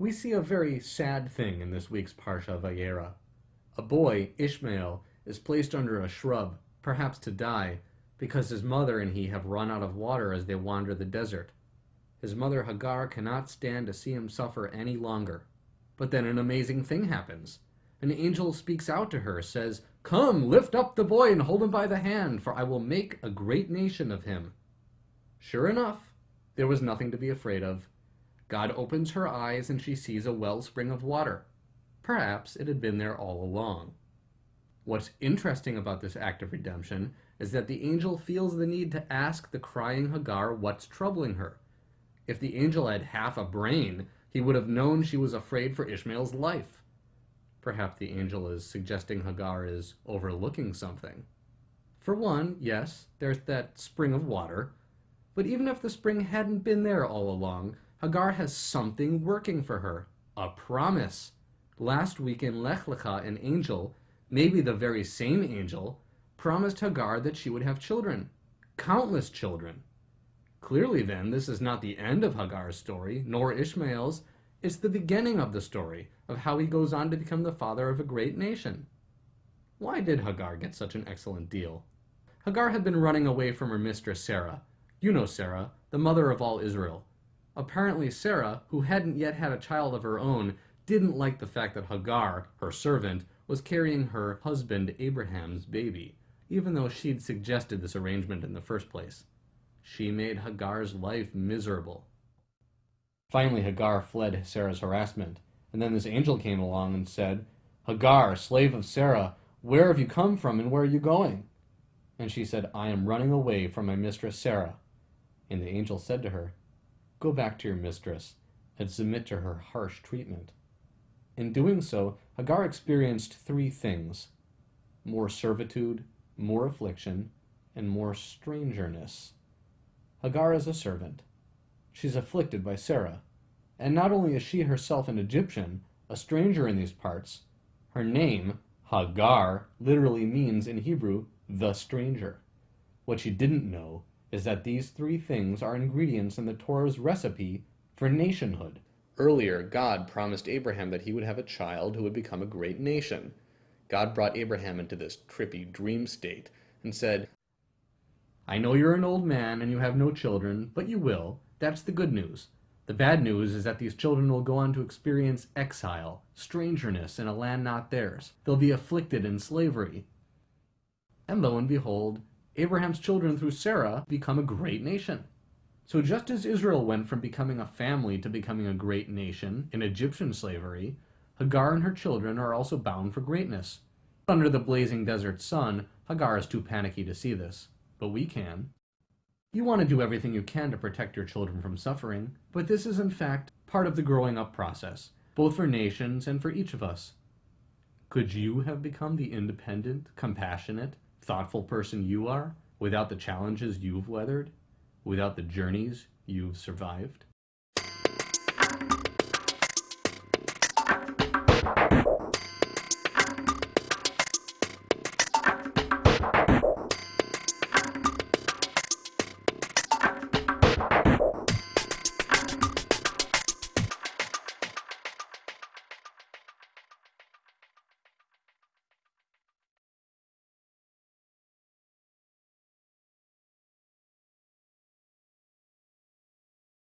We see a very sad thing in this week's Parsha Vayera. A boy, Ishmael, is placed under a shrub, perhaps to die, because his mother and he have run out of water as they wander the desert. His mother Hagar cannot stand to see him suffer any longer. But then an amazing thing happens. An angel speaks out to her, says, Come, lift up the boy and hold him by the hand, for I will make a great nation of him. Sure enough, there was nothing to be afraid of. God opens her eyes and she sees a wellspring of water. Perhaps it had been there all along. What's interesting about this act of redemption is that the angel feels the need to ask the crying Hagar what's troubling her. If the angel had half a brain, he would have known she was afraid for Ishmael's life. Perhaps the angel is suggesting Hagar is overlooking something. For one, yes, there's that spring of water. But even if the spring hadn't been there all along, Hagar has something working for her. A promise. Last week in Lech Lecha, an angel, maybe the very same angel, promised Hagar that she would have children. Countless children. Clearly then, this is not the end of Hagar's story, nor Ishmael's. It's the beginning of the story, of how he goes on to become the father of a great nation. Why did Hagar get such an excellent deal? Hagar had been running away from her mistress Sarah. You know Sarah, the mother of all Israel. Apparently Sarah, who hadn't yet had a child of her own, didn't like the fact that Hagar, her servant, was carrying her husband Abraham's baby, even though she'd suggested this arrangement in the first place. She made Hagar's life miserable. Finally, Hagar fled Sarah's harassment, and then this angel came along and said, Hagar, slave of Sarah, where have you come from and where are you going? And she said, I am running away from my mistress Sarah. And the angel said to her, Go back to your mistress and submit to her harsh treatment. In doing so, Hagar experienced three things more servitude, more affliction, and more strangerness. Hagar is a servant. She's afflicted by Sarah. And not only is she herself an Egyptian, a stranger in these parts, her name, Hagar, literally means in Hebrew, the stranger. What she didn't know is that these three things are ingredients in the Torah's recipe for nationhood. Earlier, God promised Abraham that he would have a child who would become a great nation. God brought Abraham into this trippy dream state and said, I know you're an old man and you have no children, but you will. That's the good news. The bad news is that these children will go on to experience exile, strangeness in a land not theirs. They'll be afflicted in slavery. And lo and behold, Abraham's children through Sarah become a great nation. So just as Israel went from becoming a family to becoming a great nation in Egyptian slavery, Hagar and her children are also bound for greatness. Under the blazing desert sun, Hagar is too panicky to see this, but we can. You want to do everything you can to protect your children from suffering, but this is in fact part of the growing up process, both for nations and for each of us. Could you have become the independent, compassionate, thoughtful person you are without the challenges you've weathered, without the journeys you've survived?